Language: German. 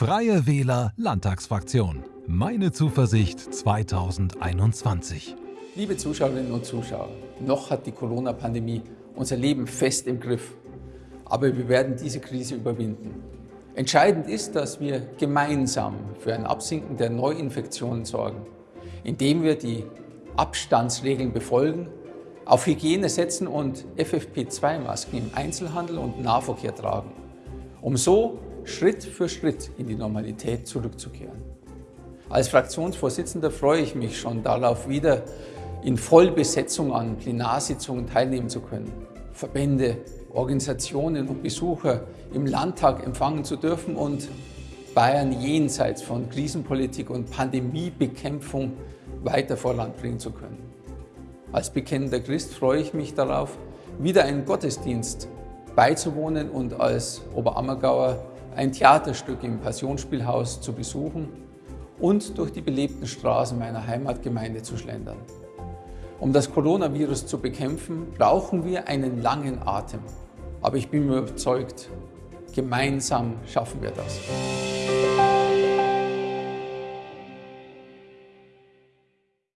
Freie Wähler Landtagsfraktion. Meine Zuversicht 2021. Liebe Zuschauerinnen und Zuschauer, noch hat die Corona-Pandemie unser Leben fest im Griff. Aber wir werden diese Krise überwinden. Entscheidend ist, dass wir gemeinsam für ein Absinken der Neuinfektionen sorgen, indem wir die Abstandsregeln befolgen, auf Hygiene setzen und FFP2-Masken im Einzelhandel und Nahverkehr tragen, um so Schritt für Schritt in die Normalität zurückzukehren. Als Fraktionsvorsitzender freue ich mich schon darauf, wieder in Vollbesetzung an Plenarsitzungen teilnehmen zu können, Verbände, Organisationen und Besucher im Landtag empfangen zu dürfen und Bayern jenseits von Krisenpolitik und Pandemiebekämpfung weiter voranbringen zu können. Als bekennender Christ freue ich mich darauf, wieder einen Gottesdienst beizuwohnen und als Oberammergauer ein Theaterstück im Passionsspielhaus zu besuchen und durch die belebten Straßen meiner Heimatgemeinde zu schlendern. Um das Coronavirus zu bekämpfen, brauchen wir einen langen Atem. Aber ich bin überzeugt, gemeinsam schaffen wir das.